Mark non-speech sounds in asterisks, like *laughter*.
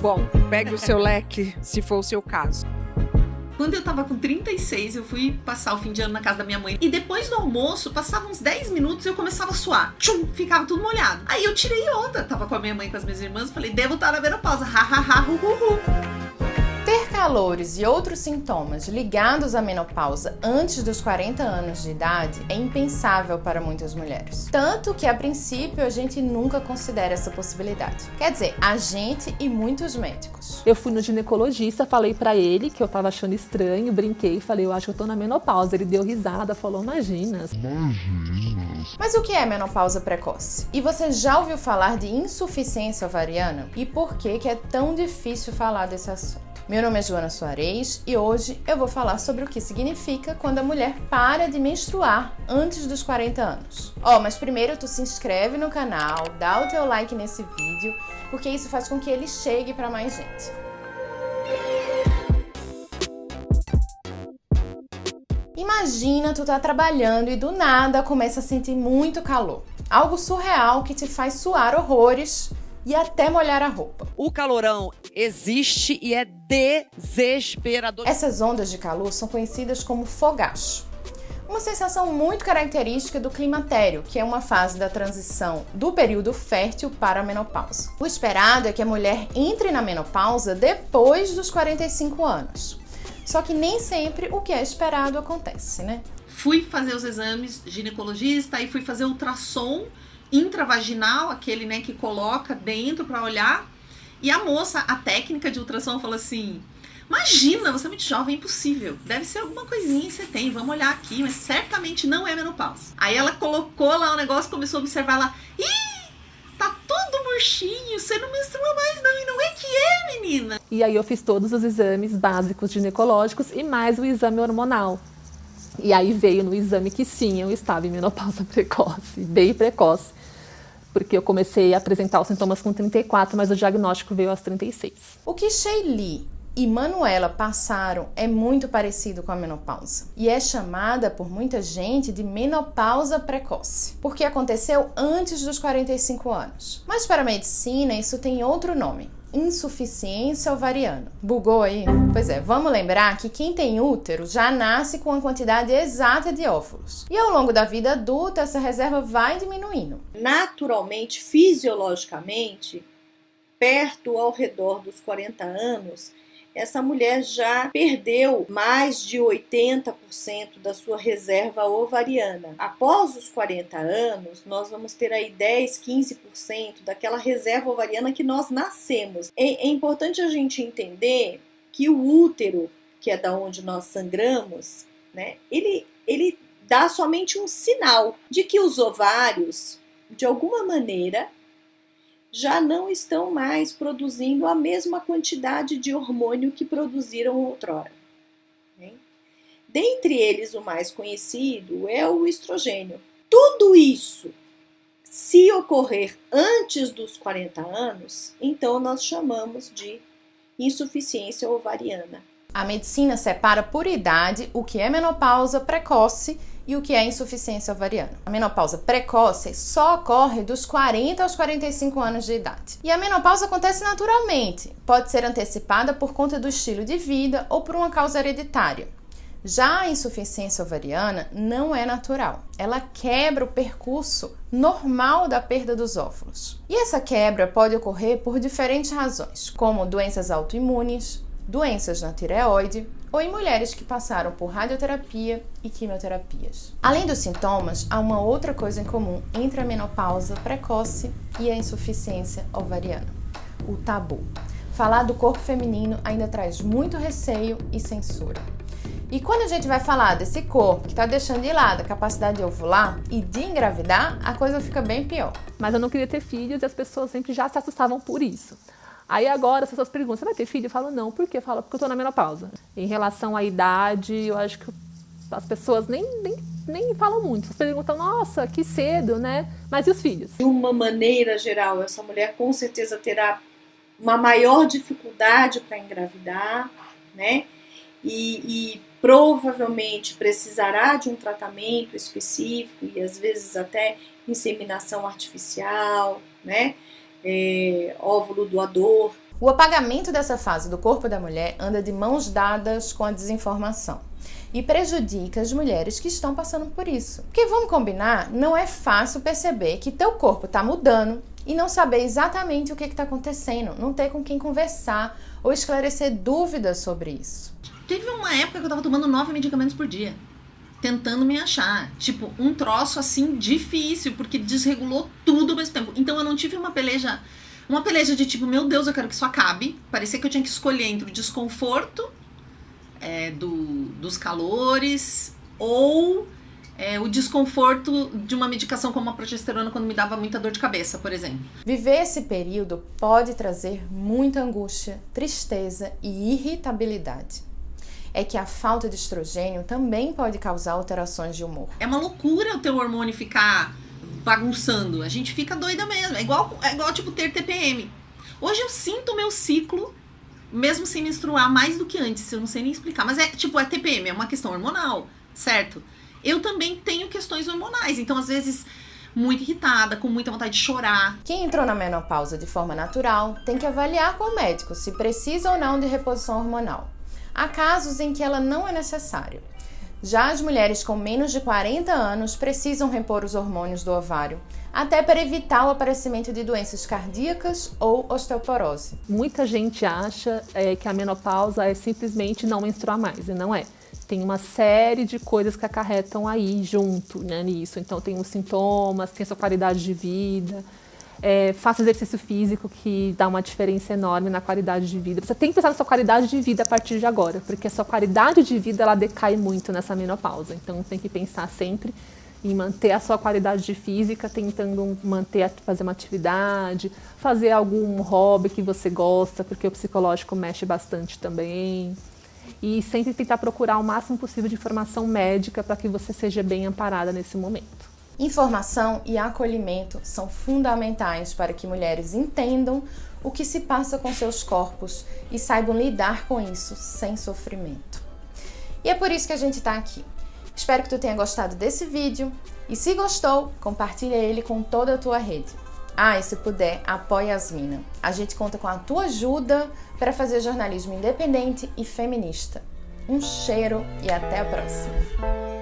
Bom, pegue o seu leque, se for o seu caso. Quando eu tava com 36, eu fui passar o fim de ano na casa da minha mãe. E depois do almoço, passava uns 10 minutos e eu começava a suar. Tchum, ficava tudo molhado. Aí eu tirei onda. Tava com a minha mãe com as minhas irmãs. Falei, devo estar na menopausa. Ha, ha, ha, hu, hu, hu. Calores e outros sintomas ligados à menopausa antes dos 40 anos de idade é impensável para muitas mulheres. Tanto que, a princípio, a gente nunca considera essa possibilidade. Quer dizer, a gente e muitos médicos. Eu fui no ginecologista, falei para ele que eu tava achando estranho, brinquei, falei, eu acho que eu tô na menopausa. Ele deu risada, falou, imagina. Imagina. Mas o que é menopausa precoce? E você já ouviu falar de insuficiência ovariana? E por que, que é tão difícil falar desse assunto? Meu nome é Joana Soares e hoje eu vou falar sobre o que significa quando a mulher para de menstruar antes dos 40 anos. Ó, oh, mas primeiro tu se inscreve no canal, dá o teu like nesse vídeo, porque isso faz com que ele chegue para mais gente. Imagina tu tá trabalhando e do nada começa a sentir muito calor. Algo surreal que te faz suar horrores e até molhar a roupa. O calorão existe e é desesperador. Essas ondas de calor são conhecidas como fogacho. Uma sensação muito característica do climatério, que é uma fase da transição do período fértil para a menopausa. O esperado é que a mulher entre na menopausa depois dos 45 anos. Só que nem sempre o que é esperado acontece, né? Fui fazer os exames ginecologista e fui fazer ultrassom intravaginal, aquele né, que coloca dentro para olhar. E a moça, a técnica de ultrassom, falou assim: Imagina, você é muito jovem, é impossível. Deve ser alguma coisinha que você tem, vamos olhar aqui, mas certamente não é menopausa. Aí ela colocou lá o negócio, começou a observar lá. Ih, tá todo murchinho, você não menstrua mais não, e não é que é, menina. E aí eu fiz todos os exames básicos ginecológicos e mais o exame hormonal. E aí veio no exame que sim, eu estava em menopausa *laughs* precoce, bem precoce porque eu comecei a apresentar os sintomas com 34, mas o diagnóstico veio aos 36. O que Sheili e Manuela passaram é muito parecido com a menopausa e é chamada por muita gente de menopausa precoce, porque aconteceu antes dos 45 anos. Mas para a medicina isso tem outro nome, insuficiência ovariana. Bugou aí? Pois é, vamos lembrar que quem tem útero já nasce com a quantidade exata de óvulos. E ao longo da vida adulta, essa reserva vai diminuindo. Naturalmente, fisiologicamente, perto ao redor dos 40 anos, essa mulher já perdeu mais de 80% da sua reserva ovariana. Após os 40 anos, nós vamos ter aí 10, 15% daquela reserva ovariana que nós nascemos. É, é importante a gente entender que o útero, que é da onde nós sangramos, né, ele, ele dá somente um sinal de que os ovários, de alguma maneira, já não estão mais produzindo a mesma quantidade de hormônio que produziram outrora. Dentre eles, o mais conhecido é o estrogênio. Tudo isso, se ocorrer antes dos 40 anos, então nós chamamos de insuficiência ovariana. A medicina separa por idade o que é menopausa precoce e o que é insuficiência ovariana. A menopausa precoce só ocorre dos 40 aos 45 anos de idade. E a menopausa acontece naturalmente, pode ser antecipada por conta do estilo de vida ou por uma causa hereditária. Já a insuficiência ovariana não é natural. Ela quebra o percurso normal da perda dos óvulos. E essa quebra pode ocorrer por diferentes razões, como doenças autoimunes, doenças na tireoide, ou em mulheres que passaram por radioterapia e quimioterapias. Além dos sintomas, há uma outra coisa em comum entre a menopausa precoce e a insuficiência ovariana: o tabu. Falar do corpo feminino ainda traz muito receio e censura. E quando a gente vai falar desse corpo que está deixando de lado a capacidade de ovular e de engravidar, a coisa fica bem pior. Mas eu não queria ter filhos e as pessoas sempre já se assustavam por isso. Aí agora as pessoas perguntam, você vai ter filho? Eu falo, não. Por quê? Eu porque eu tô na menopausa. Em relação à idade, eu acho que as pessoas nem, nem, nem falam muito. As perguntam, nossa, que cedo, né? Mas e os filhos? De uma maneira geral, essa mulher com certeza terá uma maior dificuldade para engravidar, né? E, e, provavelmente precisará de um tratamento específico e às vezes até inseminação artificial, né? É, óvulo doador. O apagamento dessa fase do corpo da mulher anda de mãos dadas com a desinformação e prejudica as mulheres que estão passando por isso. Porque vamos combinar, não é fácil perceber que teu corpo está mudando e não saber exatamente o que está acontecendo, não ter com quem conversar ou esclarecer dúvidas sobre isso. Teve uma época que eu tava tomando nove medicamentos por dia, tentando me achar. Tipo, um troço assim difícil, porque desregulou tudo ao mesmo tempo. Então eu não tive uma peleja uma peleja de tipo, meu Deus, eu quero que isso acabe. Parecia que eu tinha que escolher entre o desconforto é, do, dos calores ou é, o desconforto de uma medicação como a progesterona quando me dava muita dor de cabeça, por exemplo. Viver esse período pode trazer muita angústia, tristeza e irritabilidade. É que a falta de estrogênio também pode causar alterações de humor. É uma loucura o teu hormônio ficar bagunçando. A gente fica doida mesmo. É igual, é igual tipo ter TPM. Hoje eu sinto o meu ciclo, mesmo sem menstruar, mais do que antes. Eu não sei nem explicar. Mas é tipo, é TPM, é uma questão hormonal, certo? Eu também tenho questões hormonais. Então, às vezes, muito irritada, com muita vontade de chorar. Quem entrou na menopausa de forma natural tem que avaliar com o médico se precisa ou não de reposição hormonal. Há casos em que ela não é necessária. Já as mulheres com menos de 40 anos precisam repor os hormônios do ovário, até para evitar o aparecimento de doenças cardíacas ou osteoporose. Muita gente acha é, que a menopausa é simplesmente não menstruar mais, e não é. Tem uma série de coisas que acarretam aí junto né, nisso. Então tem os sintomas, tem a sua qualidade de vida, é, faça exercício físico que dá uma diferença enorme na qualidade de vida. Você tem que pensar na sua qualidade de vida a partir de agora, porque a sua qualidade de vida ela decai muito nessa menopausa. Então tem que pensar sempre em manter a sua qualidade de física, tentando manter, fazer uma atividade, fazer algum hobby que você gosta, porque o psicológico mexe bastante também. E sempre tentar procurar o máximo possível de informação médica para que você seja bem amparada nesse momento. Informação e acolhimento são fundamentais para que mulheres entendam o que se passa com seus corpos e saibam lidar com isso sem sofrimento. E é por isso que a gente está aqui. Espero que tu tenha gostado desse vídeo e se gostou, compartilha ele com toda a tua rede. Ah, e se puder, apoie Asmina. A gente conta com a tua ajuda para fazer jornalismo independente e feminista. Um cheiro e até a próxima!